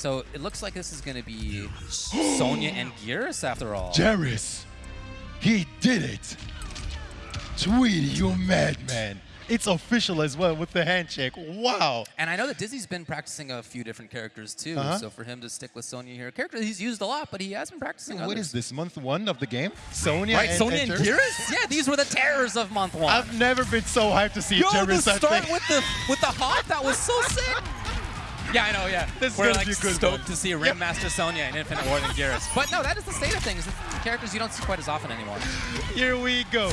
So it looks like this is going to be Sonya and Geras after all. Geras, he did it. Tweety, you madman. It's official as well with the handshake. Wow. And I know that Dizzy's been practicing a few different characters too. Uh-huh. So for him to stick with Sonya here, a character he's used a lot, but he has been practicing. What others. is this, month one of the game? Sonya Right, and, Sonya and? Geras? Yeah, these were the terrors of month one. I've never been so hyped to see Yo, the Geras. I start with the with the hawk, that was so sick. Yeah, I know. Yeah, This we're like stoked one. to see Ringmaster Sonya in Infinite War than Geras. But no, that is the state of things. Characters you don't see quite as often anymore. Here we go.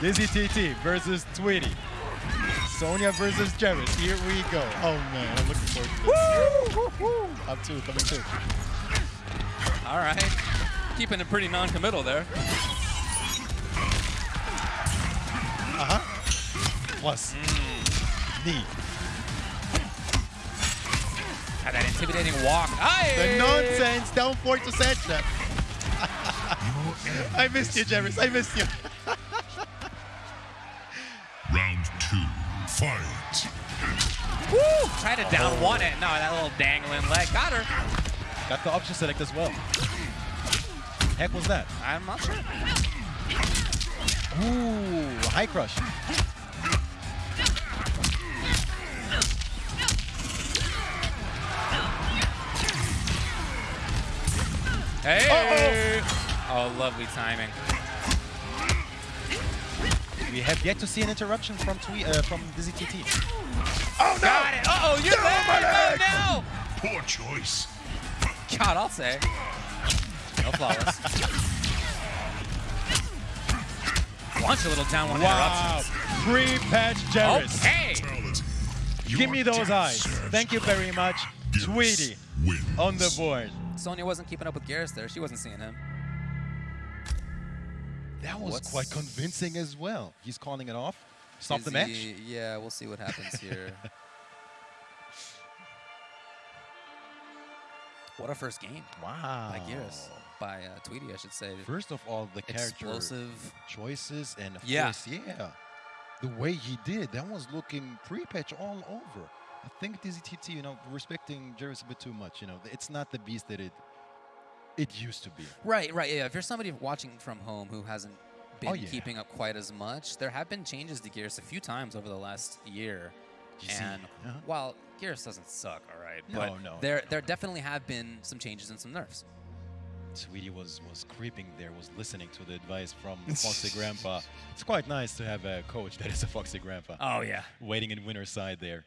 Dizzy TT versus Tweety. Sonya versus Geras. Here we go. Oh man, I'm looking forward to this. I'm two, coming two. All right, keeping it pretty non-committal there. Uh huh. Plus. Knee. Had that intimidating walk. Aye! The nonsense down four to Sandtrap. I missed you, Geras. I missed you. Round two, fight. Woo! Tried to down one it. No, that little dangling leg got her. Got the option select as well. Heck was that? I'm not sure. Ooh, high crush. Hey! Oh, lovely timing. We have yet to see an interruption from Twee uh, from Dizzy TT. Oh, Got it. Uh-oh, you're there. No, Poor choice. God, I'll say. No flawless. Launch a little down one Wow. interruptions. Pre-patch Geras. Okay. Give me those eyes. Thank you very much. Tweety wins. on the board. Sonya wasn't keeping up with Geras there. She wasn't seeing him. That was What's- quite convincing as well. He's calling it off. Stop the match. he- Yeah, we'll see what happens here. what a first game Wow. by Geras. By uh, Tweety, I should say. First of all, the character Explosive. choices and of Yeah. course, yeah, the way he did that was looking pre-patch all over. I think Dizzy TT, you know, respecting Geras a bit too much. You know, it's not the beast that it it used to be. Right, right. Yeah, if you're somebody watching from home who hasn't been Oh, yeah. keeping up quite as much, there have been changes to Geras a few times over the last year. You and Uh-huh. while Geras doesn't suck, all right, No, but no, there no, there no. definitely have been some changes and some nerfs. Tweety was was creeping there, was listening to the advice from Foxy Grandpa. It's quite nice to have a coach that is a Foxy Grandpa. Oh yeah. Waiting in winner's side there.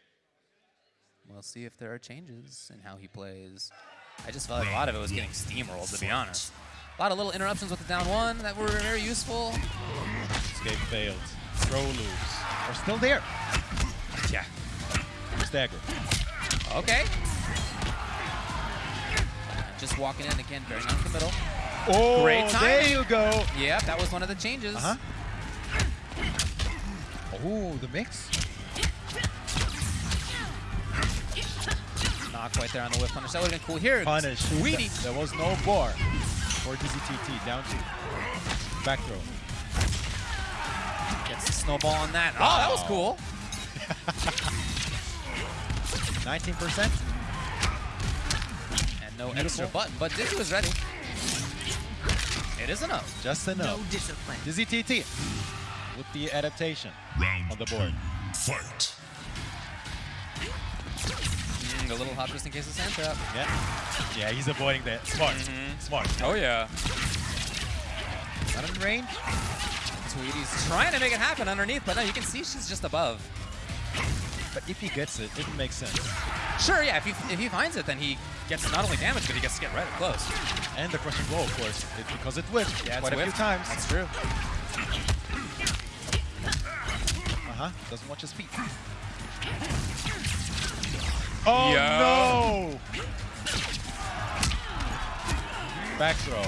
We'll see if there are changes in how he plays. I just felt like a lot of it was getting steamrolled, to be honest. A lot of little interruptions with the down one that were very useful. Escape failed. Throw loose. Are still there. Yeah. Stagger. Okay. Just walking in again, very non-committal. Oh, Great there you go. Yep, that was one of the changes. Uh-huh. Oh, the mix. Not quite there on the whip punish. That would have been cool. Here, Punish. Tweety. Th- There was no bar for Dizzy TT. Down two. Back throw. Gets the snowball on that. Oh, that was cool. 19%. And no Beautiful. extra button, but Dizzy was ready. It is enough. Just enough. No discipline. Dizzy TT with the adaptation Round on the board. two, fight. Mm, a little hot just in case of sand trap. Yeah. Yeah, he's avoiding that. Smart. Smart. Oh, yeah. Not in range. Tweety's trying to make it happen underneath, but no, you can see she's just above. But if he gets it, it makes sense. Sure, yeah, if he, if he finds it, then he gets not only damage, but he gets to get right up close. And the crushing blow, of course, it, because it whipped Yeah, quite a few times. That's true. Uh-huh. Doesn't watch his feet. Oh, Yo. no! Back throw.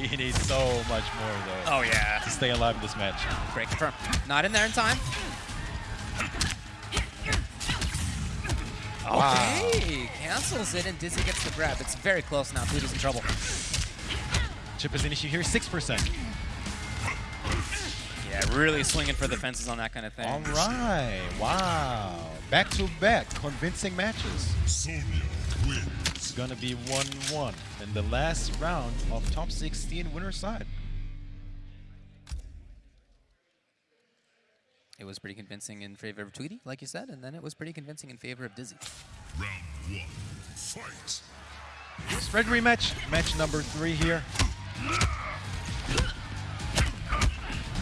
He needs so much more, though, Oh, yeah. to stay alive in this match. Break confirm. Not in there in time. Wow. Okay, cancels it and Dizzy gets the grab. It's very close now. Tweety's in trouble. Chip is an issue here, 6%. Yeah, really swinging for the fences on that kind of thing. All right. Wow. Back to back, convincing matches. Sonya wins. It's gonna be 1-1 in the last round of top 16 winner side. It was pretty convincing in favor of Tweety, like you said, and then it was pretty convincing in favor of Dizzy. Round one, fight. Spread rematch, match number three here.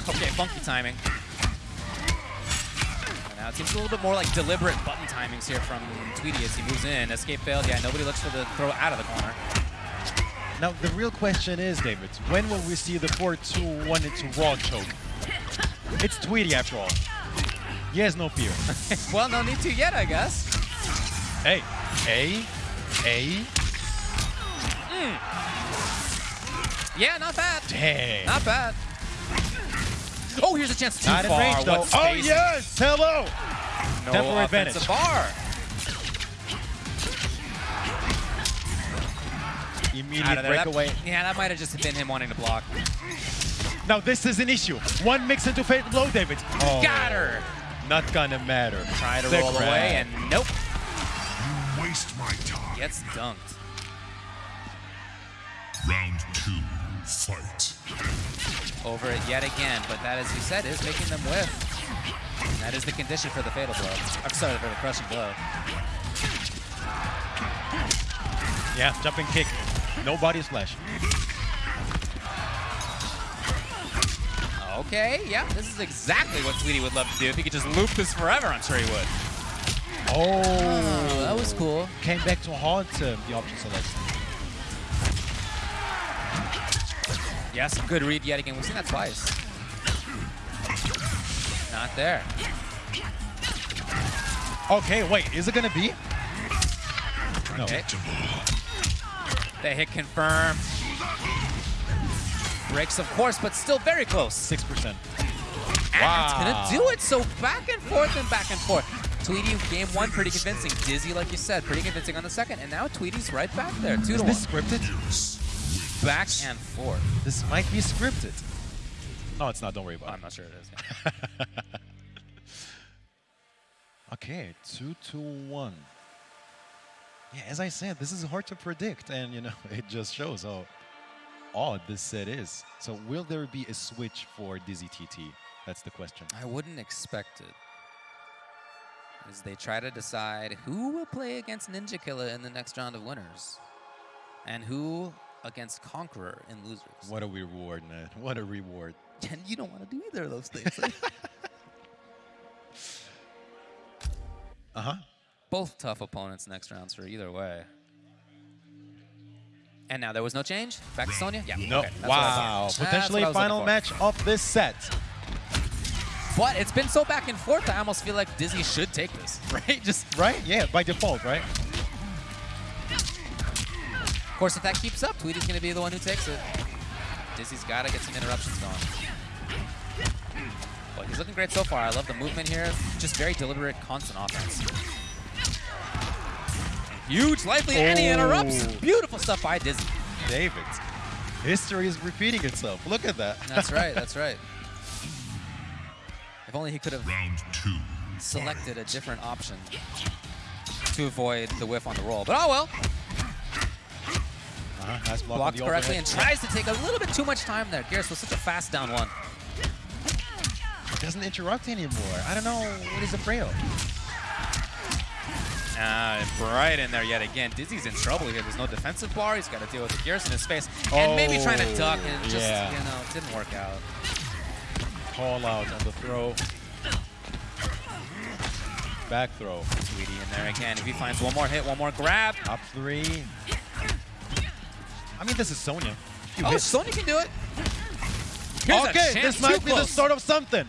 Okay, funky timing. Now it seems a little bit more like deliberate button timings here from Tweety as he moves in. Escape failed. Yeah, nobody looks for the throw out of the corner. Now the real question is, David, when will we see the 4-2-1 into raw choke? It's Tweety after all. He has no fear. well, no need to yet, I guess. hey, A, A, hmm. Yeah, not bad. dang. Not bad. Oh, here's a chance too Not in far. range though. Oh yes, hello. No Temporary offensive advantage. bar. Out Immediate of there. That- breakaway. yeah, that might have just been him wanting to block. Now this is an issue. One mix into fatal blow, David. Oh, Got her. Oh, not gonna matter. Try to The roll grab. away, and nope. You waste my time. Gets dunked. Round two, fight. Over it yet again, but that, as you said, is making them whiff. And that is the condition for the fatal blow. I'm sorry, for the crushing blow. Yeah, jumping kick. No body splash. Okay, yeah, this is exactly what Tweety would love to do. If he could just loop this forever, I'm sure he would. Oh, Oh, that was cool. Came back to haunt him, the option select. Yes, good read yet again. We've seen that twice. Not there. Okay, wait, is it gonna be? No. Okay. The hit confirmed. Breaks, of course, but still very close. 6%. And that's gonna do it. So back and forth and back and forth. Tweety game one pretty convincing. Dizzy, like you said, pretty convincing on the second. And now Tweety's right back there. Two Is to this one. scripted? Back and forth. This might be scripted. No, it's not. Don't worry about it. I'm not sure it is. Okay, two to one. Yeah, as I said, this is hard to predict, and you know, it just shows how odd this set is. So, will there be a switch for Dizzy TT? That's the question. I wouldn't expect it. As they try to decide who will play against Ninja Killer in the next round of winners, and who against Conqueror in losers. What a reward, man! What a reward. And you don't want to do either of those things. Uh huh. Both tough opponents next rounds for either way. And now there was no change. Back to Sonya. Yeah. No. okay, that's what I thought. wow. Potentially what final match of this set. But it's been so back and forth. I almost feel like Dizzy should take this, right? Just Right? Yeah, by default, right? Of course, if that keeps up, Tweety's going to be the one who takes it. Dizzy's got to get some interruptions going. But he's looking great so far. I love the movement here. Just very deliberate, constant offense. Huge life lead, and he oh. interrupts. Oh. Beautiful stuff by Dizzy. David. History is repeating itself. Look at that. That's right, that's right. If only he could have Round two, selected a different option to avoid the whiff on the roll. But oh well. Uh-huh. Nice block Blocked correctly and tries to take a little bit too much time there. Geras was such a fast down one. doesn't interrupt anymore. I don't know what he's afraid of. Uh, right in there yet again. Dizzy's in trouble here. There's no defensive bar. He's got to deal with the gears in his face. And maybe trying to duck and just, yeah. you know, it didn't work out. Call out on the throw. Back throw. Tweety in there again. If he finds one more hit, one more grab. Up three. I mean, this is Sonya. Few Oh, hits. Sonya can do it. Here's okay, this might too be the start of something.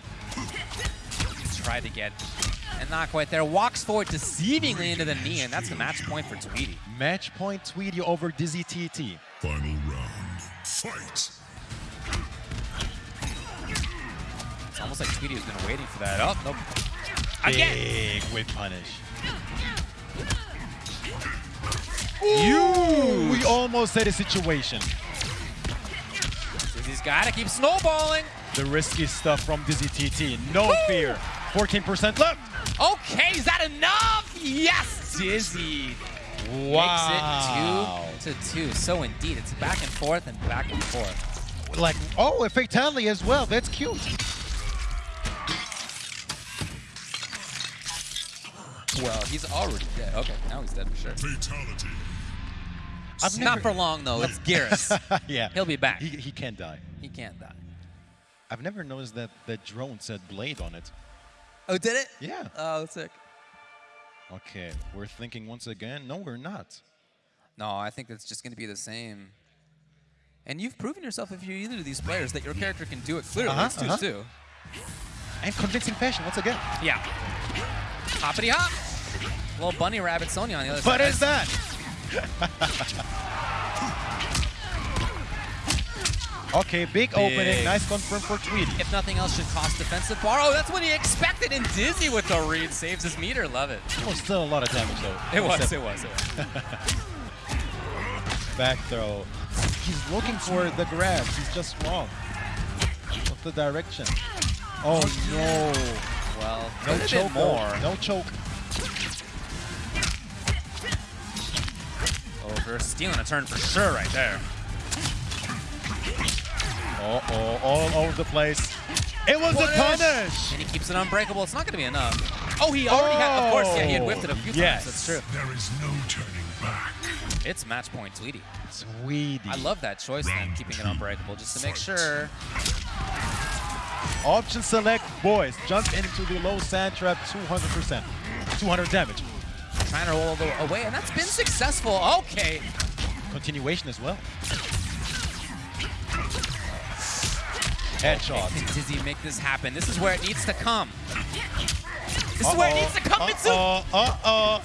Tried to get, and not quite there. Walks forward deceivingly into the knee, and that's the match point for Tweety. Match point Tweety over Dizzy TT. final round, fight. It's almost like Tweety has been waiting for that. Oh, nope. Again. Big whip punish. You. We almost had a situation. Dizzy's got to keep snowballing. The risky stuff from Dizzy TT. No Woo! fear. 14% left. Okay, is that enough? Yes, Dizzy. Wow. Makes it two to two. So indeed, it's back and forth and back and forth. Like, oh, a fatality as well. That's cute. Well, he's already dead. Okay, now he's dead for sure. Fatality. I've Not never- for long though. It's Geras. yeah. He'll be back. He, he can't die. he can't die. I've never noticed that that drone said blade on it. Oh, did it? Yeah. Oh, sick. Okay, we're thinking once again. No, we're not. No, I think it's just going to be the same. And you've proven yourself if you're either of these players that your character can do it clearly. Uh-huh, it's 2 uh-huh. 2. And convincing fashion once again. Yeah. Hoppity hop. Little bunny rabbit Sonya on the other What side. is that? okay, big, opening. Big. Nice confirm for Tweety. If nothing else, should cost defensive bar. Oh, that's what he expected. And Dizzy with the read saves his meter. Love it. Oh, still a lot of damage though. It was, it was, it was. Back throw. He's looking for the grab. He's just wrong. What's the direction? Oh no. Well, No choke. more. though. No choke. Over, stealing a turn for sure right there. Oh, oh, all over the place. It was a Punish! punish. And he keeps it unbreakable. It's not going to be enough. Oh, he already had, of oh, course, yeah, he had whiffed it a few Yes. times. That's true. There is no turning back. It's match point, Tweety. Sweetie. I love that choice then, keeping it unbreakable, just to make sure. Option select, boys. Jump into the low sand trap, 200%. 200 damage. Trying to roll the- away, and that's been successful. Okay. Continuation as well. Headshot. Can Dizzy make this happen? This is where it needs to come. This is where it needs to come, Mitsu. Uh-oh.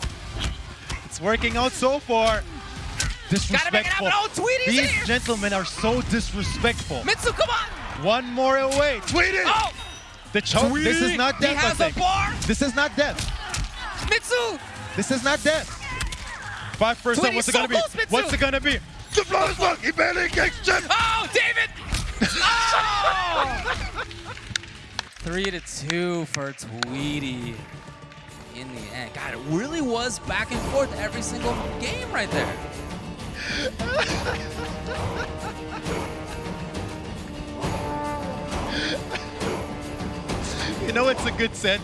It's working out so far. Gotta make it Disrespectful. happen. Oh, These here. gentlemen are so disrespectful. Mitsu, come on. One more away. Tweety! Oh, The choke. This is not he death, I has a bar. This is not death. Mitsu. This is not death. Five percent. What's it gonna be? What's it gonna be? The flawless block. He barely gets Jet. Oh, David! Oh! Three to two for Tweety in the end. God, it really was back and forth every single game right there. You know it's a good set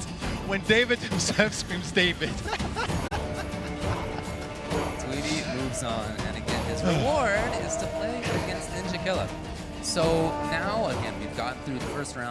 when David himself screams David. Moves on, and again, his reward is to play against Ninja Killer. So now, again, we've gotten through the first round.